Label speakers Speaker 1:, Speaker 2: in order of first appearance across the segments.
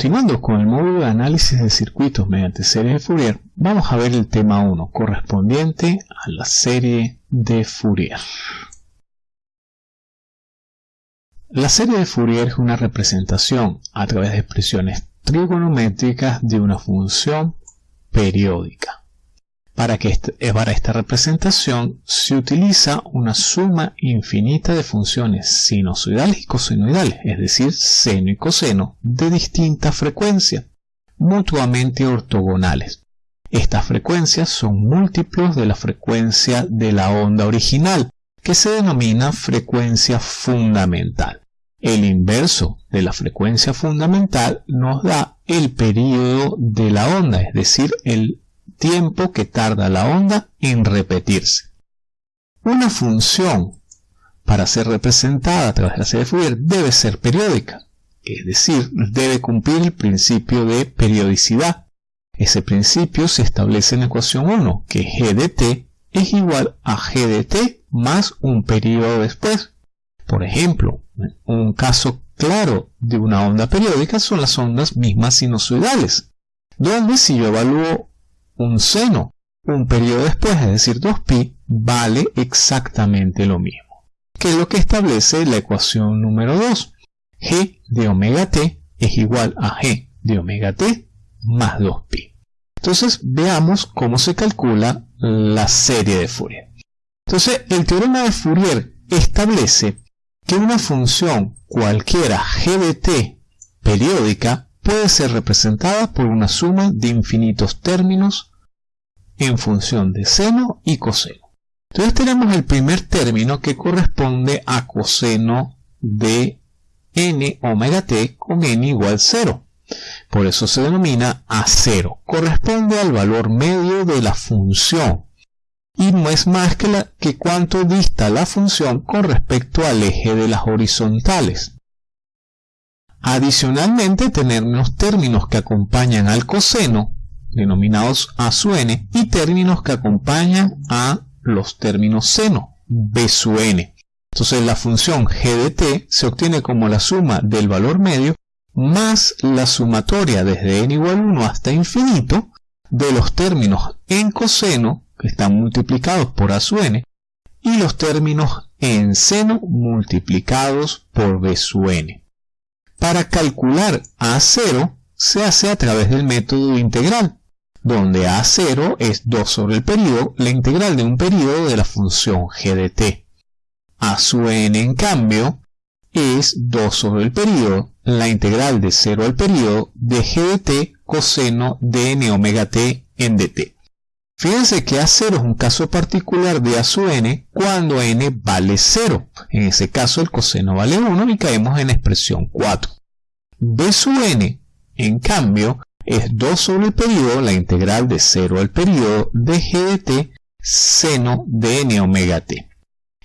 Speaker 1: Continuando con el módulo de análisis de circuitos mediante serie de Fourier, vamos a ver el tema 1 correspondiente a la serie de Fourier. La serie de Fourier es una representación a través de expresiones trigonométricas de una función periódica. Para, que eh, para esta representación se utiliza una suma infinita de funciones sinusoidales y cosenoidales, es decir, seno y coseno, de distinta frecuencia, mutuamente ortogonales. Estas frecuencias son múltiplos de la frecuencia de la onda original, que se denomina frecuencia fundamental. El inverso de la frecuencia fundamental nos da el periodo de la onda, es decir, el tiempo que tarda la onda en repetirse. Una función para ser representada a través de la serie de Fourier debe ser periódica, es decir, debe cumplir el principio de periodicidad. Ese principio se establece en la ecuación 1, que g de t es igual a g de t más un periodo después. Por ejemplo, un caso claro de una onda periódica son las ondas mismas sinusoidales, donde si yo evalúo un seno un periodo después, es decir 2pi, vale exactamente lo mismo, que es lo que establece la ecuación número 2. g de omega t es igual a g de omega t más 2pi. Entonces veamos cómo se calcula la serie de Fourier. Entonces el teorema de Fourier establece que una función cualquiera g de t periódica puede ser representada por una suma de infinitos términos en función de seno y coseno. Entonces tenemos el primer término que corresponde a coseno de n omega t con n igual 0. Por eso se denomina A0. Corresponde al valor medio de la función. Y no es más que, la, que cuánto dista la función con respecto al eje de las horizontales. Adicionalmente tenemos términos que acompañan al coseno denominados A su n, y términos que acompañan a los términos seno, B su n. Entonces la función g t se obtiene como la suma del valor medio más la sumatoria desde n igual 1 hasta infinito de los términos en coseno, que están multiplicados por a su n, y los términos en seno multiplicados por b su n. Para calcular a0 se hace a través del método integral, donde A0 es 2 sobre el periodo, la integral de un periodo de la función g de t. A su n, en cambio, es 2 sobre el periodo, la integral de 0 al periodo de g de t coseno de n omega t en dt. Fíjense que A0 es un caso particular de A su n cuando n vale 0. En ese caso el coseno vale 1 y caemos en expresión 4. B su n, en cambio, es 2 sobre el periodo, la integral de 0 al periodo de g de t seno de n omega t.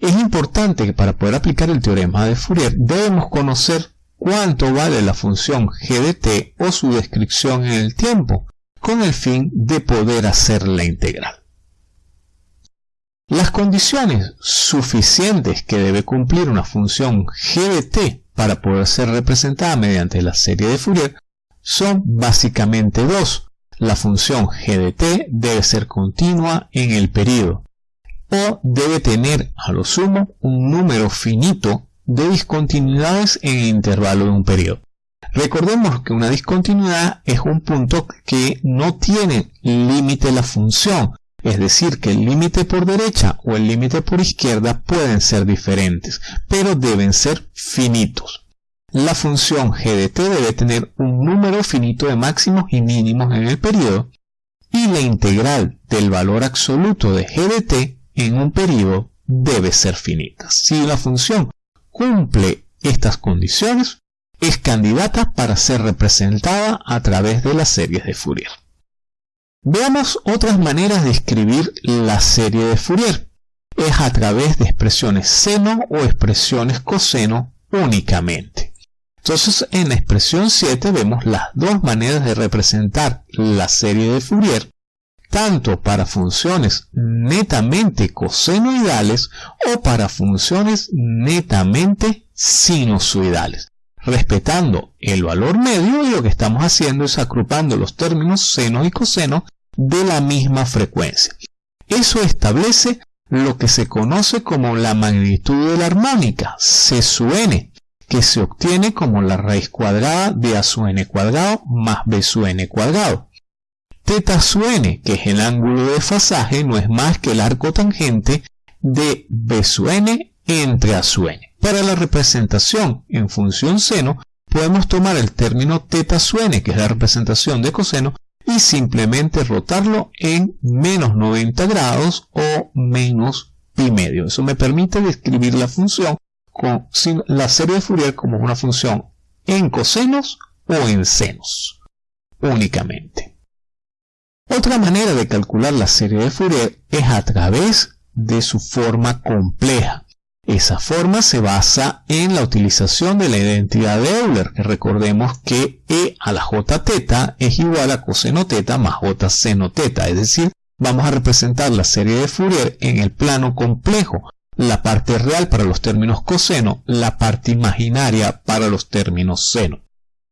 Speaker 1: Es importante que para poder aplicar el teorema de Fourier debemos conocer cuánto vale la función g de t o su descripción en el tiempo, con el fin de poder hacer la integral. Las condiciones suficientes que debe cumplir una función g de t para poder ser representada mediante la serie de Fourier son básicamente dos. La función g de t debe ser continua en el periodo o debe tener a lo sumo un número finito de discontinuidades en el intervalo de un periodo. Recordemos que una discontinuidad es un punto que no tiene límite la función, es decir, que el límite por derecha o el límite por izquierda pueden ser diferentes, pero deben ser finitos la función g de t debe tener un número finito de máximos y mínimos en el periodo y la integral del valor absoluto de g de t en un periodo debe ser finita. Si la función cumple estas condiciones, es candidata para ser representada a través de las series de Fourier. Veamos otras maneras de escribir la serie de Fourier. Es a través de expresiones seno o expresiones coseno únicamente. Entonces en la expresión 7 vemos las dos maneras de representar la serie de Fourier, tanto para funciones netamente cosenoidales o para funciones netamente sinusoidales. respetando el valor medio y lo que estamos haciendo es agrupando los términos seno y coseno de la misma frecuencia. Eso establece lo que se conoce como la magnitud de la armónica, C sub n, que se obtiene como la raíz cuadrada de A sub n cuadrado más B sub n cuadrado. Teta sub n, que es el ángulo de desfasaje, no es más que el arco tangente de B sub n entre A sub n. Para la representación en función seno, podemos tomar el término teta sub n, que es la representación de coseno, y simplemente rotarlo en menos 90 grados o menos pi medio. Eso me permite describir la función la serie de Fourier como una función en cosenos o en senos únicamente. Otra manera de calcular la serie de Fourier es a través de su forma compleja. Esa forma se basa en la utilización de la identidad de Euler, que recordemos que E a la J teta es igual a coseno teta más J seno teta, es decir, vamos a representar la serie de Fourier en el plano complejo, la parte real para los términos coseno, la parte imaginaria para los términos seno.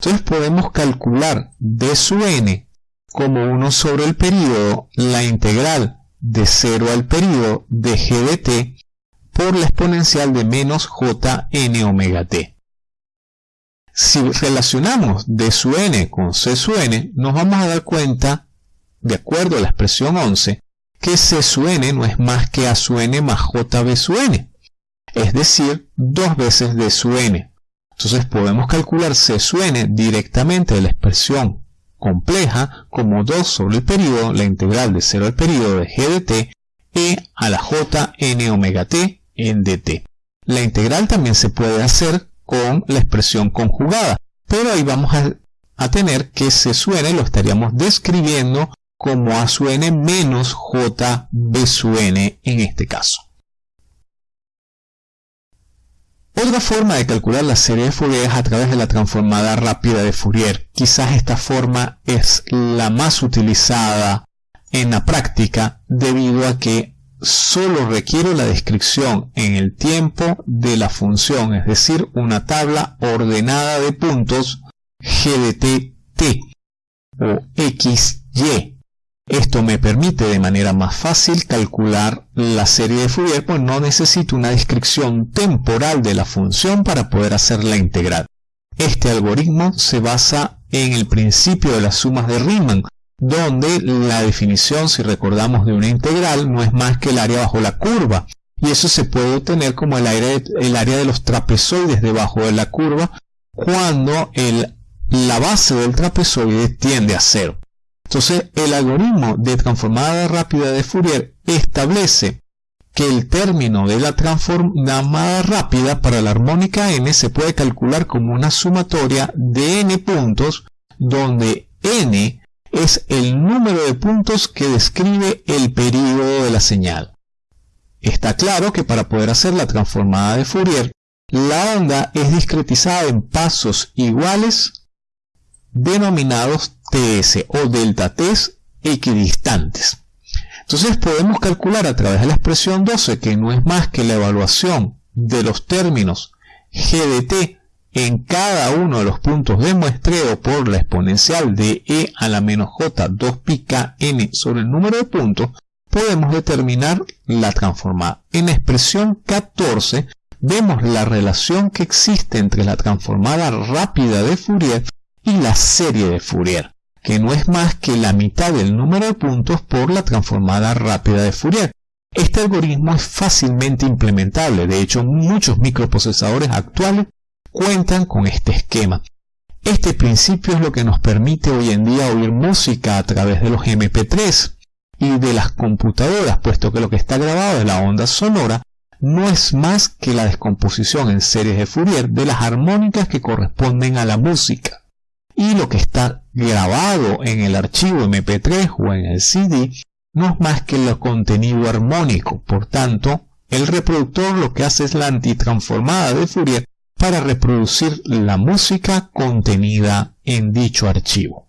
Speaker 1: Entonces podemos calcular d sub n como 1 sobre el período la integral de 0 al período de g de t por la exponencial de menos jn omega t. Si relacionamos d sub n con c sub n, nos vamos a dar cuenta, de acuerdo a la expresión 11, que c sub n no es más que a sub n más jb sub n, es decir, dos veces d sub n. Entonces podemos calcular c sub n directamente de la expresión compleja como 2 sobre el periodo, la integral de 0 al periodo de g de t, e a la jn omega t en dt. La integral también se puede hacer con la expresión conjugada, pero ahí vamos a, tener que C sub n lo estaríamos describiendo como A sub n menos J B sub n en este caso. Otra forma de calcular la serie de Fourier es a través de la transformada rápida de Fourier. Quizás esta forma es la más utilizada en la práctica debido a que solo requiere la descripción en el tiempo de la función, es decir, una tabla ordenada de puntos g t o xy. Esto me permite de manera más fácil calcular la serie de Fourier, pues no necesito una descripción temporal de la función para poder hacer la integral. Este algoritmo se basa en el principio de las sumas de Riemann, donde la definición, si recordamos, de una integral no es más que el área bajo la curva. Y eso se puede obtener como el área, el área de los trapezoides debajo de la curva cuando la base del trapezoide tiende a cero. Entonces, el algoritmo de transformada rápida de Fourier establece que el término de la transformada rápida para la armónica n se puede calcular como una sumatoria de n puntos donde n es el número de puntos que describe el período de la señal. Está claro que para poder hacer la transformada de Fourier, la onda es discretizada en pasos iguales denominados TS o delta T equidistantes. Entonces podemos calcular a través de la expresión 12 que no es más que la evaluación de los términos g de t en cada uno de los puntos de muestreo por la exponencial de e a la menos j 2 pi k n sobre el número de puntos, podemos determinar la transformada. En la expresión 14 vemos la relación que existe entre la transformada rápida de Fourier y la serie de Fourier, que no es más que la mitad del número de puntos por la transformada rápida de Fourier. Este algoritmo es fácilmente implementable, de hecho muchos microprocesadores actuales cuentan con este esquema. Este principio es lo que nos permite hoy en día oír música a través de los MP3 y de las computadoras, puesto que lo que está grabado de la onda sonora no es más que la descomposición en series de Fourier de las armónicas que corresponden a la música. Y lo que está grabado en el archivo MP3 o en el CD no es más que el contenido armónico. Por tanto, el reproductor lo que hace es la antitransformada de Fourier para reproducir la música contenida en dicho archivo.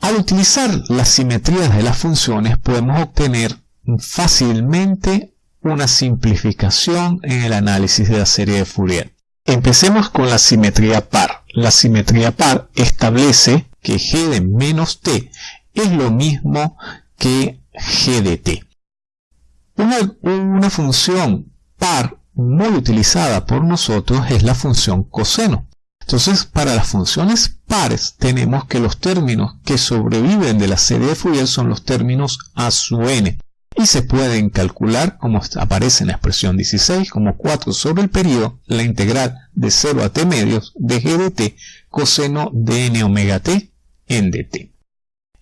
Speaker 1: Al utilizar las simetrías de las funciones podemos obtener fácilmente una simplificación en el análisis de la serie de Fourier. Empecemos con la simetría par. La simetría par establece que g de menos t es lo mismo que g de t. Una, función par muy utilizada por nosotros es la función coseno. Entonces, para las funciones pares tenemos que los términos que sobreviven de la serie de Fourier son los términos a su n y se pueden calcular, como aparece en la expresión 16, como 4 sobre el periodo, la integral de 0 a t medios de g de t coseno de n omega t en dt.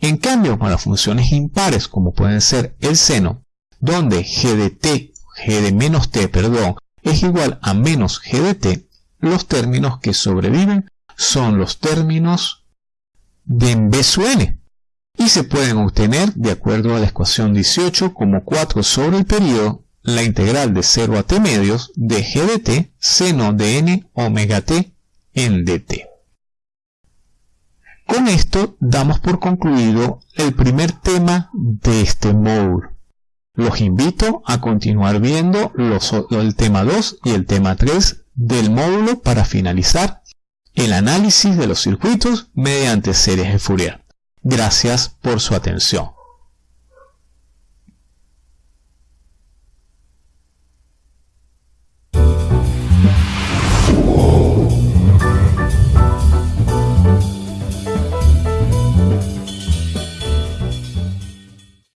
Speaker 1: En cambio, con las funciones impares, como pueden ser el seno, donde g de t, g de menos t, perdón, es igual a menos g de t, los términos que sobreviven son los términos de en b n, y se pueden obtener de acuerdo a la ecuación 18 como 4 sobre el periodo la integral de 0 a t medios de g de t seno de n omega t en dt. Con esto damos por concluido el primer tema de este módulo. Los invito a continuar viendo el tema 2 y el tema 3 del módulo para finalizar el análisis de los circuitos mediante series de Fourier. Gracias por su atención.